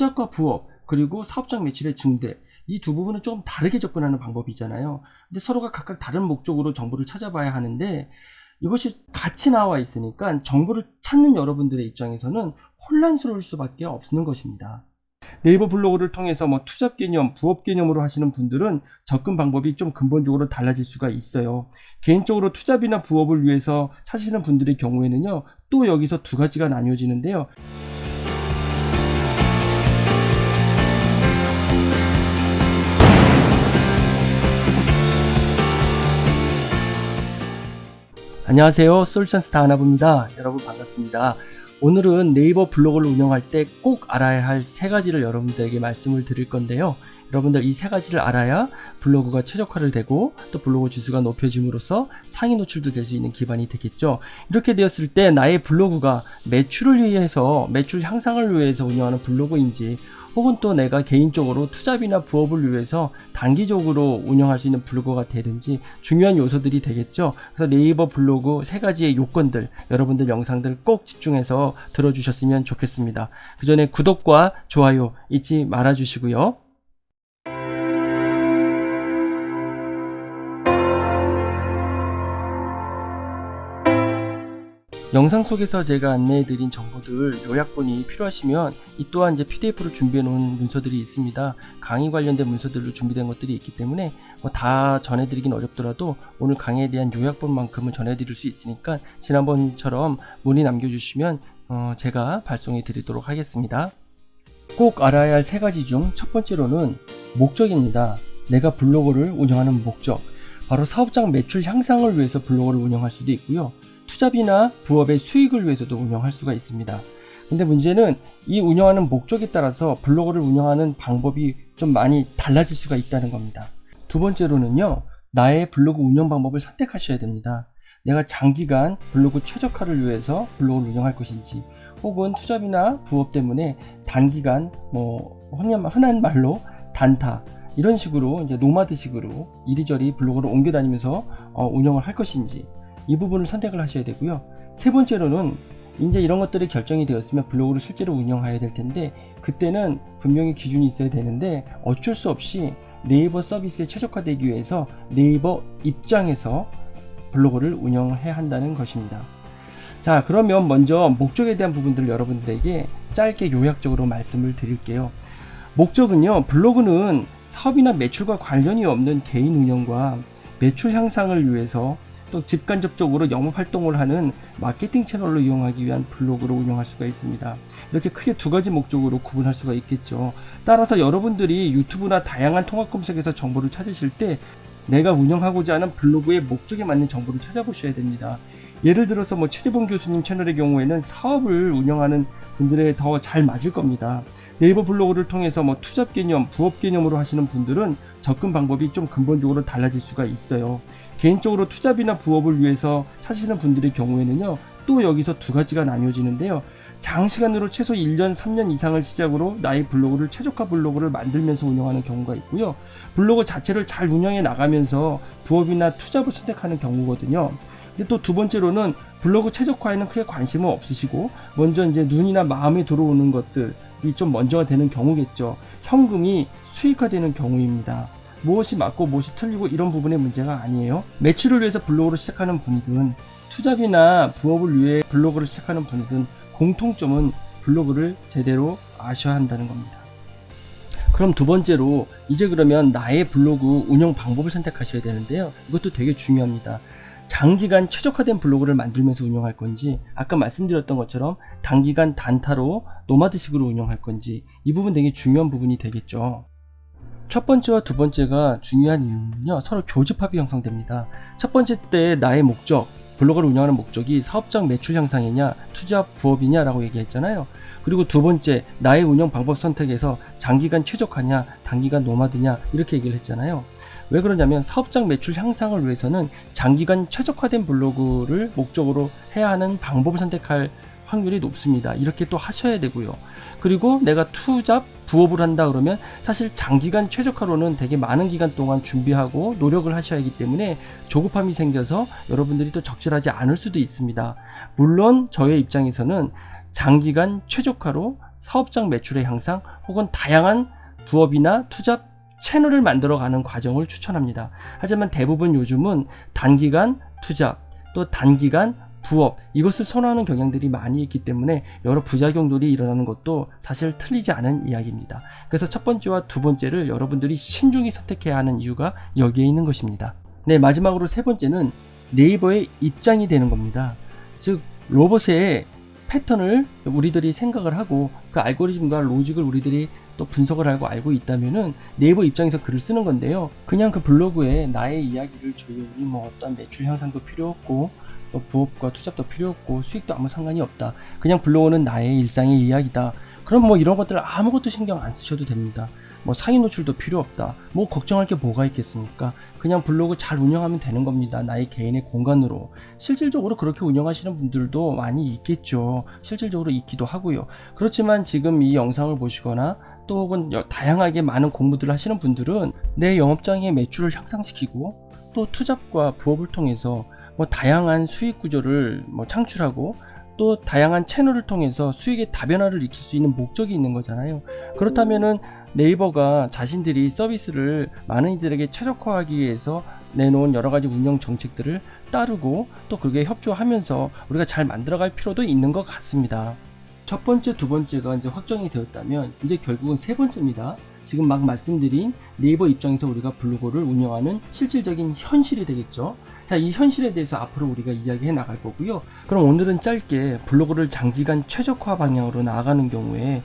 투잡과 부업 그리고 사업장 매출의 증대 이 두 부분은 좀 다르게 접근하는 방법이잖아요. 근데 서로가 각각 다른 목적으로 정보를 찾아봐야 하는데 이것이 같이 나와 있으니까 정보를 찾는 여러분들의 입장에서는 혼란스러울 수밖에 없는 것입니다. 네이버 블로그를 통해서 뭐 투잡 개념, 부업 개념으로 하시는 분들은 접근 방법이 좀 근본적으로 달라질 수가 있어요. 개인적으로 투잡이나 부업을 위해서 찾으시는 분들의 경우에는요, 또 여기서 두 가지가 나뉘어지는데요. 안녕하세요. 솔션스타 하나부입니다. 여러분 반갑습니다. 오늘은 네이버 블로그를 운영할 때 꼭 알아야 할 세 가지를 여러분들에게 말씀을 드릴 건데요. 여러분들 이 세 가지를 알아야 블로그가 최적화를 되고 또 블로그 지수가 높여짐으로써 상위 노출도 될 수 있는 기반이 되겠죠. 이렇게 되었을 때 나의 블로그가 매출을 위해서 매출 향상을 위해서 운영하는 블로그인지 혹은 또 내가 개인적으로 투잡이나 부업을 위해서 단기적으로 운영할 수 있는 블로그가 되든지 중요한 요소들이 되겠죠. 그래서 네이버 블로그 세 가지의 요건들 여러분들 영상들 꼭 집중해서 들어주셨으면 좋겠습니다. 그 전에 구독과 좋아요 잊지 말아 주시고요. 영상 속에서 제가 안내해드린 정보들 요약본이 필요하시면 이 또한 이제 PDF로 준비해 놓은 문서들이 있습니다. 강의 관련된 문서들로 준비된 것들이 있기 때문에 뭐 다 전해드리긴 어렵더라도 오늘 강의에 대한 요약본만큼은 전해드릴 수 있으니까 지난번처럼 문의 남겨주시면 어 제가 발송해 드리도록 하겠습니다. 꼭 알아야 할 세 가지 중 첫 번째로는 목적입니다. 내가 블로그를 운영하는 목적. 바로 사업장 매출 향상을 위해서 블로그를 운영할 수도 있고요. 투잡이나 부업의 수익을 위해서도 운영할 수가 있습니다. 근데 문제는 이 운영하는 목적에 따라서 블로그를 운영하는 방법이 좀 많이 달라질 수가 있다는 겁니다. 두 번째로는요, 나의 블로그 운영 방법을 선택하셔야 됩니다. 내가 장기간 블로그 최적화를 위해서 블로그를 운영할 것인지, 혹은 투잡이나 부업 때문에 단기간 뭐 흔한 말로 단타 이런 식으로 이제 노마드식으로 이리저리 블로그를 옮겨 다니면서 어, 운영을 할 것인지 이 부분을 선택을 하셔야 되고요. 세 번째로는 이제 이런 것들이 결정이 되었으면 블로그를 실제로 운영해야 될 텐데 그때는 분명히 기준이 있어야 되는데 어쩔 수 없이 네이버 서비스에 최적화되기 위해서 네이버 입장에서 블로그를 운영해야 한다는 것입니다. 자 그러면 먼저 목적에 대한 부분들을 여러분들에게 짧게 요약적으로 말씀을 드릴게요. 목적은요 블로그는 사업이나 매출과 관련이 없는 개인 운영과 매출 향상을 위해서 또 직간접적으로 영업 활동을 하는 마케팅 채널로 이용하기 위한 블로그로 운영할 수가 있습니다. 이렇게 크게 두 가지 목적으로 구분할 수가 있겠죠. 따라서 여러분들이 유튜브나 다양한 통합 검색에서 정보를 찾으실 때 내가 운영하고자 하는 블로그의 목적에 맞는 정보를 찾아보셔야 됩니다. 예를 들어서 뭐 최재봉 교수님 채널의 경우에는 사업을 운영하는 분들에 더 잘 맞을 겁니다. 네이버 블로그를 통해서 뭐 투잡 개념, 부업 개념으로 하시는 분들은 접근 방법이 좀 근본적으로 달라질 수가 있어요. 개인적으로 투잡이나 부업을 위해서 찾으시는 분들의 경우에는요, 또 여기서 두 가지가 나뉘어지는데요. 장시간으로 최소 1년, 3년 이상을 시작으로 나의 블로그를 최적화 블로그를 만들면서 운영하는 경우가 있고요. 블로그 자체를 잘 운영해 나가면서 부업이나 투잡을 선택하는 경우거든요. 근데 또 두 번째로는 블로그 최적화에는 크게 관심은 없으시고 먼저 이제 눈이나 마음에 들어오는 것들 이 좀 먼저가 되는 경우겠죠. 현금이 수익화되는 경우입니다. 무엇이 맞고 무엇이 틀리고 이런 부분의 문제가 아니에요. 매출을 위해서 블로그를 시작하는 분이든 투잡이나 부업을 위해 블로그를 시작하는 분이든 공통점은 블로그를 제대로 아셔야 한다는 겁니다. 그럼 두 번째로 이제 그러면 나의 블로그 운영 방법을 선택하셔야 되는데요. 이것도 되게 중요합니다. 장기간 최적화된 블로그를 만들면서 운영할 건지 아까 말씀드렸던 것처럼 단기간 단타로 nomad식으로 운영할 건지 이 부분 되게 중요한 부분이 되겠죠. 첫 번째와 두 번째가 중요한 이유는요 서로 교집합이 형성됩니다. 첫 번째 때 나의 목적 블로그를 운영하는 목적이 사업장 매출 향상이냐 투자 부업이냐 라고 얘기했잖아요. 그리고 두 번째 나의 운영 방법 선택에서 장기간 최적화냐 단기간 nomad냐 이렇게 얘기를 했잖아요. 왜 그러냐면 사업장 매출 향상을 위해서는 장기간 최적화된 블로그를 목적으로 해야 하는 방법을 선택할 확률이 높습니다. 이렇게 또 하셔야 되고요. 그리고 내가 투잡 부업을 한다 그러면 사실 장기간 최적화로는 되게 많은 기간 동안 준비하고 노력을 하셔야 하기 때문에 조급함이 생겨서 여러분들이 또 적절하지 않을 수도 있습니다. 물론 저의 입장에서는 장기간 최적화로 사업장 매출의 향상 혹은 다양한 부업이나 투잡 채널을 만들어가는 과정을 추천합니다. 하지만 대부분 요즘은 단기간 투잡 또 단기간 부업 이것을 선호하는 경향들이 많이 있기 때문에 여러 부작용들이 일어나는 것도 사실 틀리지 않은 이야기입니다. 그래서 첫 번째와 두 번째를 여러분들이 신중히 선택해야 하는 이유가 여기에 있는 것입니다. 네, 마지막으로 세 번째는 네이버의 입장이 되는 겁니다. 즉, 로봇의 패턴을 우리들이 생각을 하고 그 알고리즘과 로직을 우리들이 또 분석을 하고 알고 있다면은 네이버 입장에서 글을 쓰는 건데요. 그냥 그 블로그에 나의 이야기를 조용히 뭐 어떤 매출 향상도 필요 없고 또 부업과 투잡도 필요 없고 수익도 아무 상관이 없다. 그냥 블로그는 나의 일상의 이야기다. 그럼 뭐 이런 것들 아무것도 신경 안 쓰셔도 됩니다. 뭐 상위 노출도 필요 없다. 뭐 걱정할 게 뭐가 있겠습니까? 그냥 블로그 잘 운영하면 되는 겁니다. 나의 개인의 공간으로. 실질적으로 그렇게 운영하시는 분들도 많이 있겠죠. 실질적으로 있기도 하고요. 그렇지만 지금 이 영상을 보시거나 또 혹은 다양하게 많은 공부들을 하시는 분들은 내 영업장의 매출을 향상시키고 또 투잡과 부업을 통해서 뭐 다양한 수익 구조를 뭐 창출하고 또 다양한 채널을 통해서 수익의 다변화를 익힐 수 있는 목적이 있는 거잖아요. 그렇다면은 네이버가 자신들이 서비스를 많은 이들에게 최적화하기 위해서 내놓은 여러 가지 운영 정책들을 따르고 또 그게 협조하면서 우리가 잘 만들어갈 필요도 있는 것 같습니다. 첫 번째, 두 번째가 이제 확정이 되었다면 이제 결국은 세 번째입니다. 지금 막 말씀드린 네이버 입장에서 우리가 블로그를 운영하는 실질적인 현실이 되겠죠. 자, 이 현실에 대해서 앞으로 우리가 이야기해 나갈 거고요. 그럼 오늘은 짧게 블로그를 장기간 최적화 방향으로 나아가는 경우에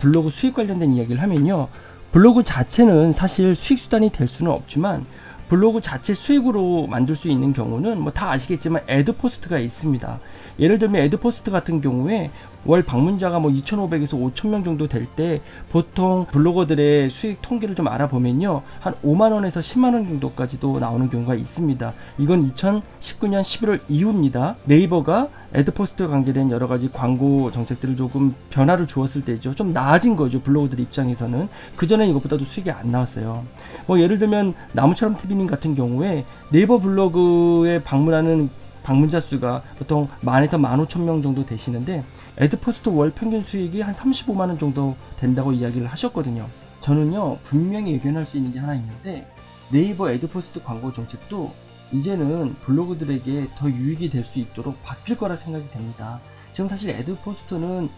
블로그 수익 관련된 이야기를 하면요. 블로그 자체는 사실 수익 수단이 될 수는 없지만 블로그 자체 수익으로 만들 수 있는 경우는 뭐 다 아시겠지만 애드 포스트가 있습니다. 예를 들면 애드 포스트 같은 경우에 월 방문자가 뭐 2,500에서 5,000명 정도 될 때 보통 블로거들의 수익 통계를 좀 알아보면요. 한 5만 원에서 10만 원 정도까지도 나오는 경우가 있습니다. 이건 2019년 11월 이후입니다. 네이버가 애드포스트 관계된 여러 가지 광고 정책들을 조금 변화를 주었을 때죠. 좀 나아진 거죠. 블로거들 입장에서는. 그전에 이것보다도 수익이 안 나왔어요. 뭐 예를 들면 나무처럼 TV님 같은 경우에 네이버 블로그에 방문하는 방문자 수가 보통 만에서 만 오천 명 정도 되시는데 애드포스트 월 평균 수익이 한 35만 원 정도 된다고 이야기를 하셨거든요. 저는요 분명히 예견할 수 있는 게 하나 있는데 네이버 애드포스트 광고 정책도 이제는 블로그들에게 더 유익이 될 수 있도록 바뀔 거라 생각이 됩니다. 지금 사실 애드포스트는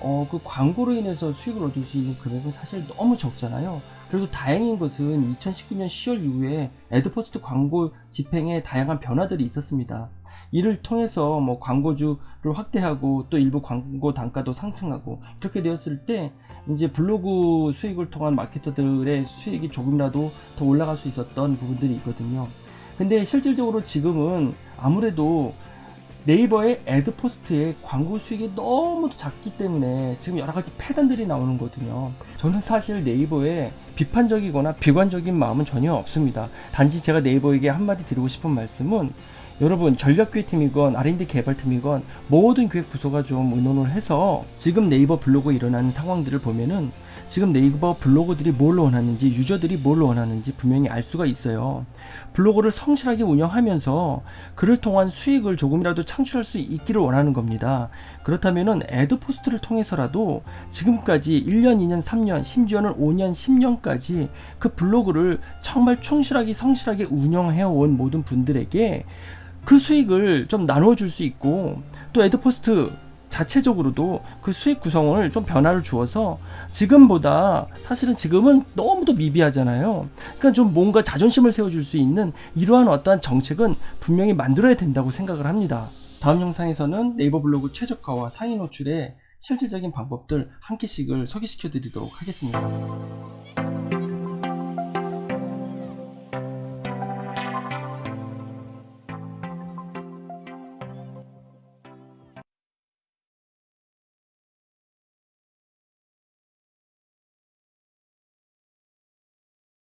어, 그 광고로 인해서 수익을 얻을 수 있는 금액은 사실 너무 적잖아요. 그래서 다행인 것은 2019년 10월 이후에 애드포스트 광고 집행에 다양한 변화들이 있었습니다. 이를 통해서 뭐 광고주를 확대하고 또 일부 광고 단가도 상승하고 이렇게 되었을 때 이제 블로그 수익을 통한 마케터들의 수익이 조금이라도 더 올라갈 수 있었던 부분들이 있거든요. 근데 실질적으로 지금은 아무래도 네이버의 애드 포스트의 광고 수익이 너무 작기 때문에 지금 여러 가지 폐단들이 나오는 거거든요. 저는 사실 네이버에 비판적이거나 비관적인 마음은 전혀 없습니다. 단지 제가 네이버에게 한마디 드리고 싶은 말씀은 여러분 전략교육팀이건 R&D 개발팀이건 모든 교육 부서가 좀 의논을 해서 지금 네이버 블로그에 일어나는 상황들을 보면은 지금 네이버 블로거들이 뭘 원하는지 유저들이 뭘 원하는지 분명히 알 수가 있어요. 블로그를 성실하게 운영하면서 그를 통한 수익을 조금이라도 창출할 수 있기를 원하는 겁니다. 그렇다면은 애드 포스트를 통해서라도 지금까지 1년, 2년, 3년, 심지어는 5년, 10년까지 그 블로그를 정말 충실하게 성실하게 운영해 온 모든 분들에게 그 수익을 좀 나눠 줄 수 있고 또 애드 포스트 자체적으로도 그 수익 구성을 좀 변화를 주어서 지금보다 사실은 지금은 너무도 미비하잖아요. 그러니까 좀 뭔가 자존심을 세워줄 수 있는 이러한 어떠한 정책은 분명히 만들어야 된다고 생각을 합니다. 다음 영상에서는 네이버 블로그 최저가와 상위 노출의 실질적인 방법들 한 개씩을 소개시켜 드리도록 하겠습니다.